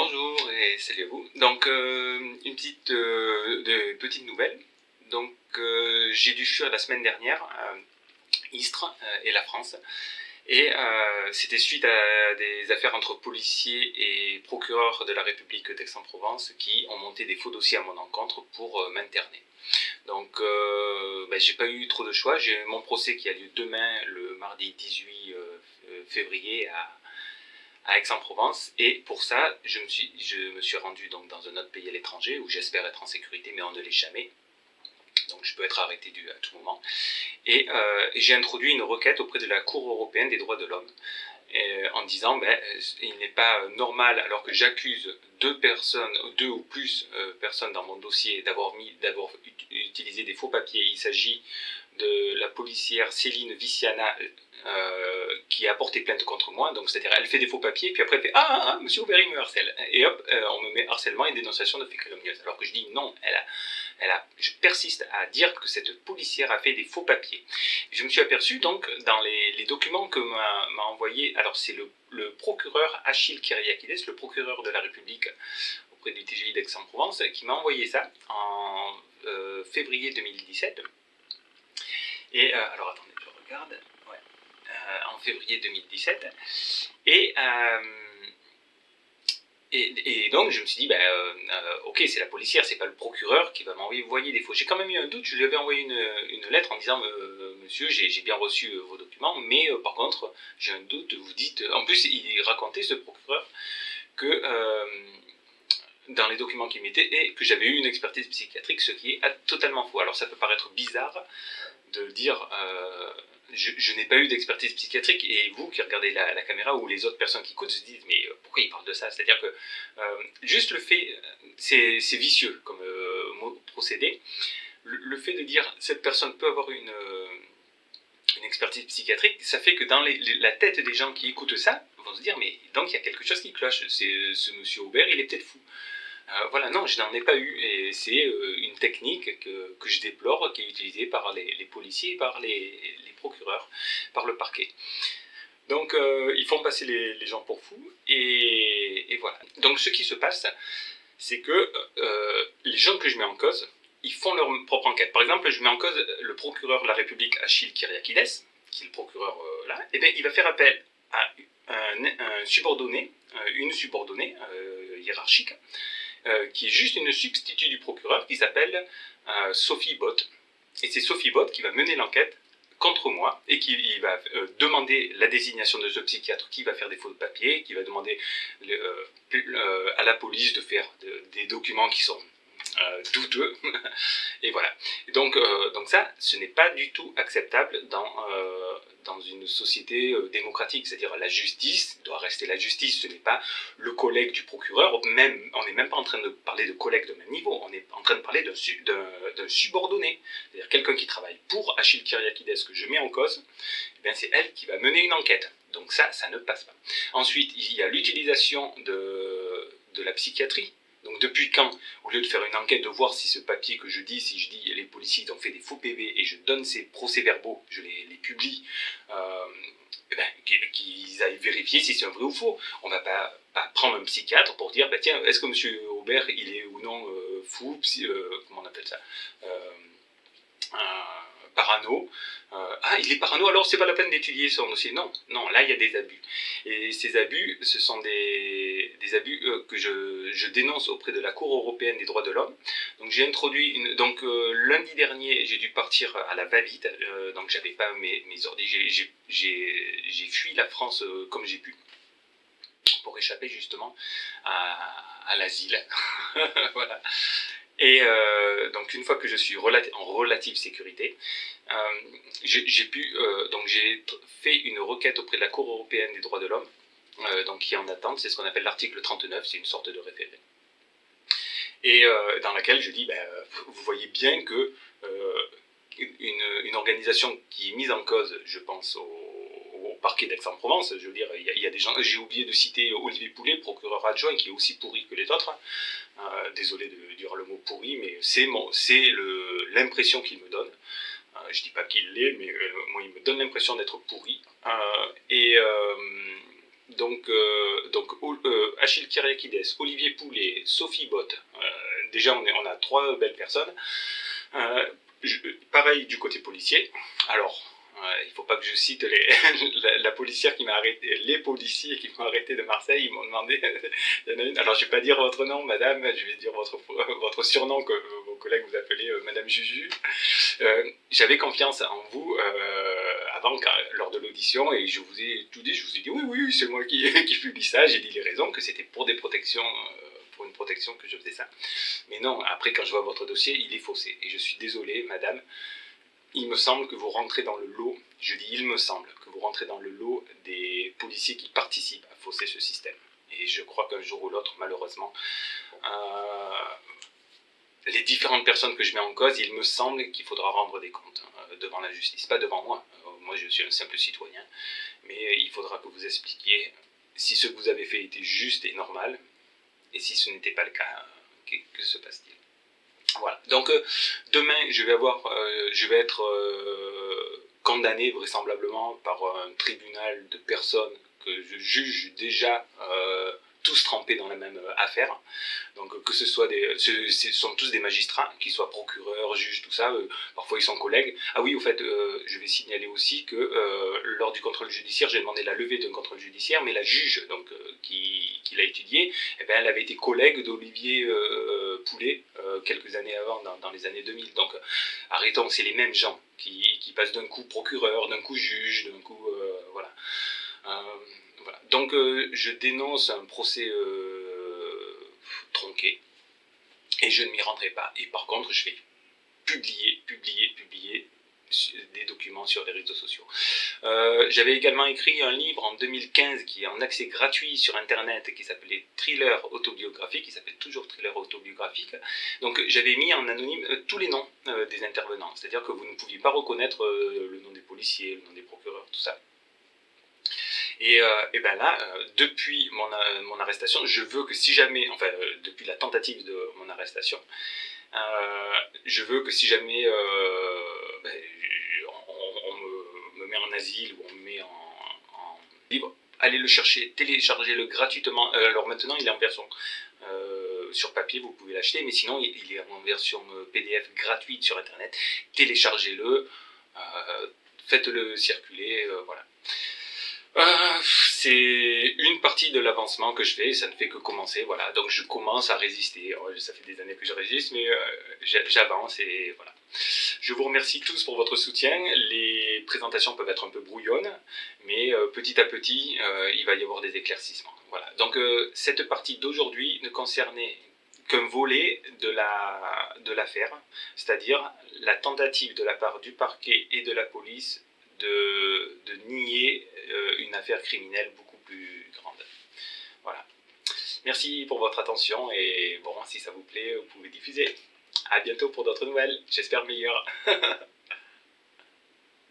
Bonjour et salut à vous. Donc euh, une petite, euh, petite nouvelle. Donc euh, j'ai dû fuir la semaine dernière Istres et la France. Et c'était suite à des affaires entre policiers et procureurs de la République d'Aix-en-Provence qui ont monté des faux dossiers à mon encontre pour m'interner. Donc ben, j'ai pas eu trop de choix. J'ai mon procès qui a lieu demain, le mardi 18 février à Aix-en-Provence. Et pour ça, je me suis, rendu donc dans un autre pays à l'étranger où j'espère être en sécurité, mais on ne l'est jamais. Donc je peux être arrêté à tout moment. Et, euh, j'ai introduit une requête auprès de la Cour européenne des droits de l'homme. Euh, en disant ben, euh, il n'est pas normal alors que j'accuse deux personnes, deux ou plus personnes dans mon dossier d'avoir d'avoir utilisé des faux papiers. Il s'agit de la policière Céline Viciana euh, qui a porté plainte contre moi. Donc, c'est-à-dire, elle fait des faux papiers, puis après, elle fait Ah, ah, ah monsieur Aubert, il me harcèle. Et hop, euh, on me met harcèlement et dénonciation de faits criminels. Alors que je dis non, elle a, elle a, je persiste à dire que cette policière a fait des faux papiers. Je me suis aperçu, donc, dans les, documents que m'a envoyé, alors c'est le, le, procureur Achille Kyriakides, le procureur de la République auprès du TGI d'Aix-en-Provence, qui m'a envoyé ça en euh, février 2017. Et alors attendez, je regarde. Euh, en février 2017. Et, euh, et, et, donc je me suis dit, euh, ok, c'est la policière, c'est pas le procureur qui va m'envoyer des faux. J'ai quand même eu un doute, je lui avais envoyé une, une lettre en disant, monsieur, j'ai bien reçu vos documents, mais par contre, j'ai un doute, vous dites, en plus il racontait, ce procureur, que dans les documents qu'il mettait, et que j'avais eu une expertise psychiatrique, ce qui est totalement faux. Alors ça peut paraître bizarre de dire je, n'ai pas eu d'expertise psychiatrique et vous qui regardez la, caméra ou les autres personnes qui écoutent se disent mais euh, pourquoi il parle de ça? C'est-à-dire que euh, juste le fait, c'est vicieux comme euh, procédé, le, fait de dire cette personne peut avoir une, une expertise psychiatrique, ça fait que dans la tête des gens qui écoutent ça vont se dire mais donc il y a quelque chose qui cloche, c'est ce monsieur Aubert il est peut-être fou. Euh, voilà, non, je n'en ai pas eu. Et c'est euh, une technique que, que, je déplore, qui est utilisée par les, policiers, par les, procureurs, par le parquet. Donc, euh, ils font passer les, gens pour fous. Et, voilà. Donc, ce qui se passe, c'est que les gens que je mets en cause, ils font leur propre enquête. Par exemple, je mets en cause le procureur de la République, Achille Kyriakides, qui est le procureur là, et bien, il va faire appel à un, subordonné, une subordonnée hiérarchique, qui est juste une substitut du procureur qui s'appelle euh, Sophie Bott. Et c'est Sophie Bott qui va mener l'enquête contre moi et qui va euh, demander la désignation de ce psychiatre qui va faire des faux papiers, qui va demander à la police de faire des documents qui sont euh, douteux. et voilà. donc, euh, donc ça, ce n'est pas du tout acceptable dans, euh, dans une société démocratique. C'est-à-dire la justice doit rester la justice. Ce n'est pas le collègue du procureur. Même, on n'est même pas en train de parler de collègues de même niveau. On est en train de parler d'un subordonné. C'est-à-dire quelqu'un qui travaille pour Achille Kyriakides que je mets en cause. Eh c'est elle qui va mener une enquête. Donc ça, ça ne passe pas. Ensuite, il y a l'utilisation de, de la psychiatrie donc depuis quand, au lieu de faire une enquête, de voir si ce papier que je dis, si je dis les policiers ont fait des faux PV et je donne ces procès-verbaux, je les, publie, euh, eh ben, qu'ils aillent vérifier si c'est un vrai ou faux. On ne va pas, prendre un psychiatre pour dire, bah, tiens, est-ce que M. Aubert, il est ou non euh, fou, euh, comment on appelle ça parano. Euh, ah, il est parano, alors c'est pas la peine d'étudier son dossier. Non, non, là il y a des abus. Et ces abus, ce sont des, des abus euh, que je, je, dénonce auprès de la Cour européenne des droits de l'homme. Donc j'ai introduit une. Donc euh, lundi dernier, j'ai dû partir à la va-vite, donc j'avais pas mes, mes ordres. J'ai fui la France comme j'ai pu pour échapper justement à, à l'asile. voilà. Et euh, donc une fois que je suis en relative sécurité, euh, j'ai pu euh, donc j'ai fait une requête auprès de la Cour européenne des droits de l'homme, donc qui est en attente, c'est ce qu'on appelle l'article 39, c'est une sorte de référé, et dans laquelle je dis, ben, vous voyez bien que une, une, organisation qui est mise en cause, je pense au, parquet d'Aix-en-Provence. Je veux dire, il y, a, des gens. J'ai oublié de citer Olivier Poulet, procureur adjoint, qui est aussi pourri que les autres. Euh, désolé de dire le mot pourri, mais c'est l'impression qu'il me donne. Euh, je dis pas qu'il l'est, mais euh, moi, il me donne l'impression d'être pourri. et donc, donc Achille Kyriakides, Olivier Poulet, Sophie Bott. déjà, on a trois belles personnes. pareil du côté policier. Alors, il ne faut pas que je cite les, la, policière qui m'a arrêté, les policiers qui m'ont arrêté de Marseille, ils m'ont demandé, alors je ne vais pas dire votre nom, madame, je vais dire votre, votre surnom que vos collègues vous appelaient euh, madame Juju. Euh, j'avais confiance en vous euh, avant, lors de l'audition, et je vous ai tout dit, je vous ai dit oui, oui, c'est moi qui, qui publie ça, j'ai dit les raisons, que c'était pour des protections pour une protection que je faisais ça. Mais non, après quand je vois votre dossier, il est faussé. Et je suis désolé, madame, il me semble que vous rentrez dans le lot, je dis il me semble, que vous rentrez dans le lot des policiers qui participent à fausser ce système. Et je crois qu'un jour ou l'autre, malheureusement, euh, les différentes personnes que je mets en cause, il me semble qu'il faudra rendre des comptes hein, devant la justice. Pas devant moi, euh, moi je suis un simple citoyen, mais il faudra que vous expliquiez si ce que vous avez fait était juste et normal, et si ce n'était pas le cas, que se passe-t-il Donc euh, demain, je vais euh, être euh, condamné vraisemblablement par un tribunal de personnes que je juge déjà tous trempés dans la même affaire. Donc que ce soit des, sont tous des magistrats, qu'ils soient procureurs, juges, tout ça. Parfois ils sont collègues. Ah oui, au fait, je vais signaler aussi que lors du contrôle judiciaire, j'ai demandé la levée d'un contrôle judiciaire, mais la juge donc qui, qui l'a étudié, eh ben, elle avait été collègue d'Olivier Poulet quelques années avant, dans, les années 2000. Donc arrêtons, c'est les mêmes gens qui, qui passent d'un coup procureur, d'un coup juge, d'un coup voilà. Donc euh, je dénonce un procès euh, tronqué et je ne m'y rendrai pas. Et par contre, je vais publier, publier, publier des documents sur les réseaux sociaux. Euh, j'avais également écrit un livre en 2015 qui est en accès gratuit sur internet qui s'appelait Thriller autobiographique, qui s'appelle toujours Thriller autobiographique. Donc j'avais mis en anonyme tous les noms des intervenants, c'est-à-dire que vous ne pouviez pas reconnaître le nom des policiers, le nom des procureurs, tout ça. Et, euh, et ben là, euh, depuis euh, mon, arrestation, je veux que si jamais, enfin, depuis la tentative de mon arrestation, je veux que si jamais ben, on, me, met en asile ou on me met en, libre, allez le chercher, téléchargez-le gratuitement. alors maintenant, il est en version sur papier, vous pouvez l'acheter, mais sinon, il est en version PDF gratuite sur Internet. Téléchargez-le, faites-le circuler, voilà. Euh, c'est une partie de l'avancement que je fais, ça ne fait que commencer, voilà. Donc je commence à résister. Oh, ça fait des années que je résiste, mais euh, j'avance et voilà. Je vous remercie tous pour votre soutien. Les présentations peuvent être un peu brouillonnes, mais euh, petit à petit, il va y avoir des éclaircissements. Voilà. Donc cette partie d'aujourd'hui ne concernait qu'un volet de l'affaire, la, de c'est-à-dire la tentative de la part du parquet et de la police de, nier euh, une affaire criminelle beaucoup plus grande. Voilà. Merci pour votre attention et bon, si ça vous plaît, vous pouvez diffuser. A bientôt pour d'autres nouvelles, j'espère meilleures.